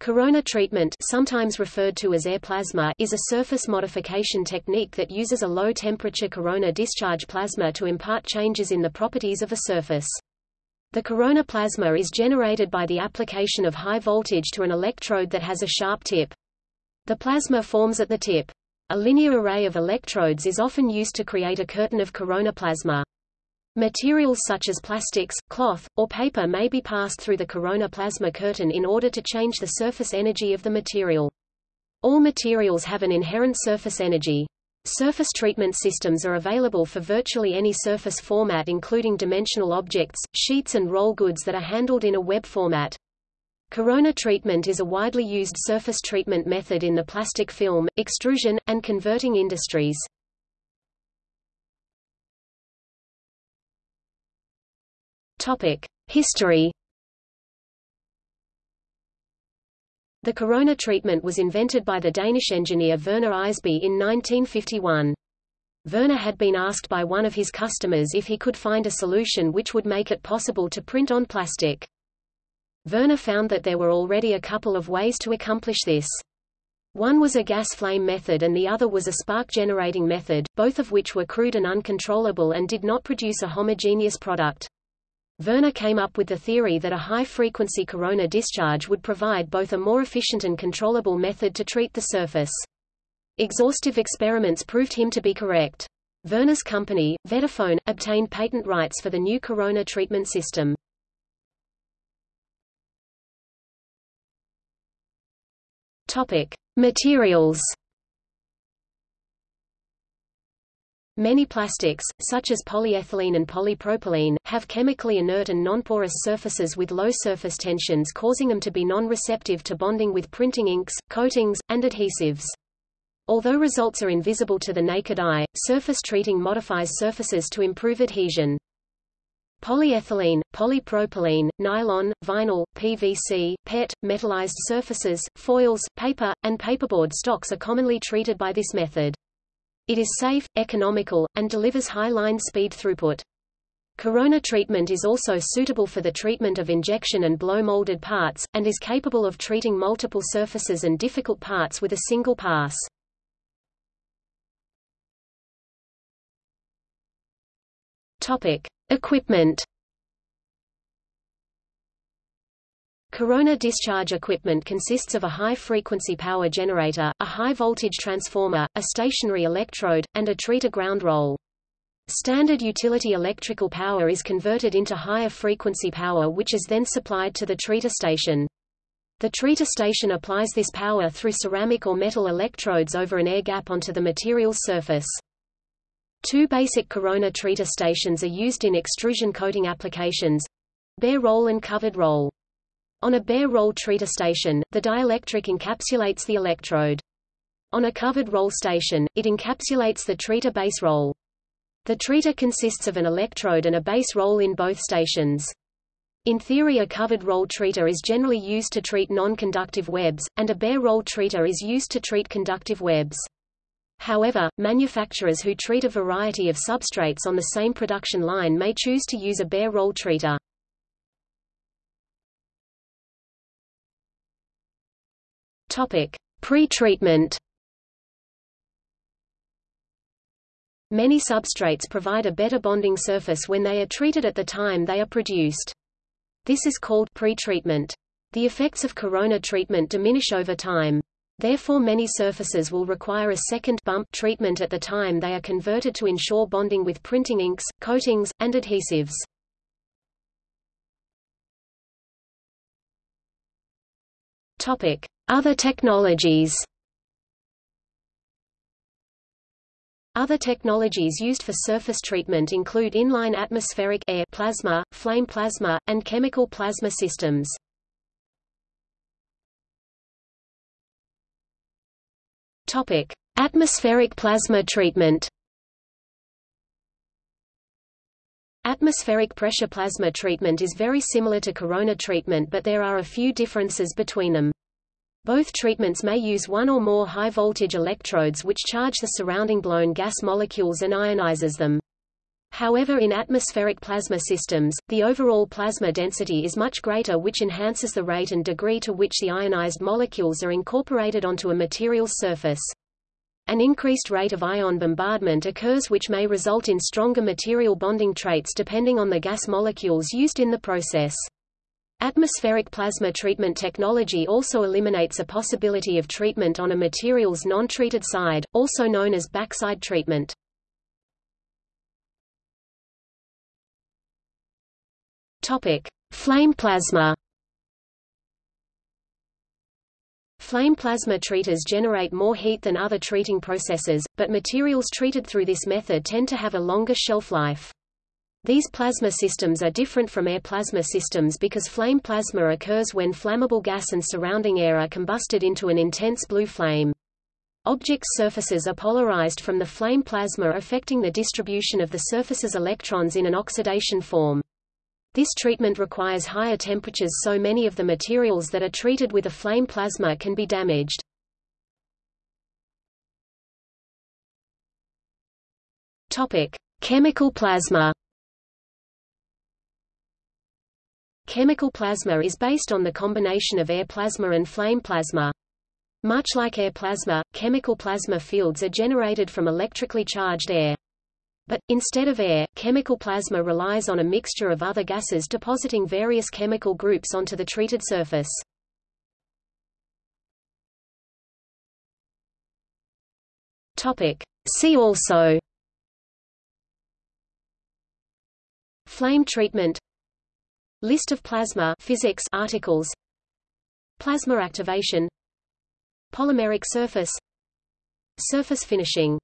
Corona treatment sometimes referred to as air plasma is a surface modification technique that uses a low-temperature corona discharge plasma to impart changes in the properties of a surface. The corona plasma is generated by the application of high voltage to an electrode that has a sharp tip. The plasma forms at the tip. A linear array of electrodes is often used to create a curtain of corona plasma. Materials such as plastics, cloth, or paper may be passed through the corona plasma curtain in order to change the surface energy of the material. All materials have an inherent surface energy. Surface treatment systems are available for virtually any surface format including dimensional objects, sheets and roll goods that are handled in a web format. Corona treatment is a widely used surface treatment method in the plastic film, extrusion, and converting industries. History. The corona treatment was invented by the Danish engineer Verner Eisby in 1951. Verner had been asked by one of his customers if he could find a solution which would make it possible to print on plastic. Verner found that there were already a couple of ways to accomplish this. One was a gas flame method and the other was a spark generating method, both of which were crude and uncontrollable and did not produce a homogeneous product. Verner came up with the theory that a high-frequency corona discharge would provide both a more efficient and controllable method to treat the surface. Exhaustive experiments proved him to be correct. Verner's company, Vetaphone, obtained patent rights for the new corona treatment system. Topic: Materials Many plastics, such as polyethylene and polypropylene, have chemically inert and nonporous surfaces with low surface tensions causing them to be non-receptive to bonding with printing inks, coatings, and adhesives. Although results are invisible to the naked eye, surface treating modifies surfaces to improve adhesion. Polyethylene, polypropylene, nylon, vinyl, PVC, PET, metallized surfaces, foils, paper, and paperboard stocks are commonly treated by this method. It is safe, economical, and delivers high line speed throughput. Corona treatment is also suitable for the treatment of injection and blow molded parts, and is capable of treating multiple surfaces and difficult parts with a single pass. Topic: Equipment Corona discharge equipment consists of a high-frequency power generator, a high-voltage transformer, a stationary electrode, and a treater ground roll. Standard utility electrical power is converted into higher frequency power which is then supplied to the treater station. The treater station applies this power through ceramic or metal electrodes over an air gap onto the material's surface. Two basic corona treater stations are used in extrusion coating applications bare roll and covered roll. On a bare roll treater station, the dielectric encapsulates the electrode. On a covered roll station, it encapsulates the treater base roll. The treater consists of an electrode and a base roll in both stations. In theory a covered roll treater is generally used to treat non-conductive webs, and a bare roll treater is used to treat conductive webs. However, manufacturers who treat a variety of substrates on the same production line may choose to use a bare roll treater. Topic: Pre-treatment. Many substrates provide a better bonding surface when they are treated at the time they are produced. This is called pre-treatment. The effects of corona treatment diminish over time. Therefore many surfaces will require a second bump treatment at the time they are converted to ensure bonding with printing inks, coatings, and adhesives. Topic: other technologies Other technologies used for surface treatment include inline atmospheric air plasma, flame plasma, and chemical plasma systems. Topic: Atmospheric plasma treatment. Atmospheric pressure plasma treatment is very similar to corona treatment but there are a few differences between them. Both treatments may use one or more high-voltage electrodes which charge the surrounding blown gas molecules and ionizes them. However in atmospheric plasma systems, the overall plasma density is much greater which enhances the rate and degree to which the ionized molecules are incorporated onto a material's surface. An increased rate of ion bombardment occurs which may result in stronger material bonding traits depending on the gas molecules used in the process. Atmospheric plasma treatment technology also eliminates a possibility of treatment on a material's non-treated side, also known as backside treatment. Topic: Flame plasma. Flame plasma treaters generate more heat than other treating processes, but materials treated through this method tend to have a longer shelf life. These plasma systems are different from air plasma systems because flame plasma occurs when flammable gas and surrounding air are combusted into an intense blue flame. Objects' surfaces are polarized from the flame plasma affecting the distribution of the surface's electrons in an oxidation form. This treatment requires higher temperatures so many of the materials that are treated with a flame plasma can be damaged. Topic: Chemical plasma. Chemical plasma is based on the combination of air plasma and flame plasma. Much like air plasma, chemical plasma fields are generated from electrically charged air. But, instead of air, chemical plasma relies on a mixture of other gases depositing various chemical groups onto the treated surface. See also Flame treatment List of plasma physics articles. Plasma activation. Polymeric surface. Surface finishing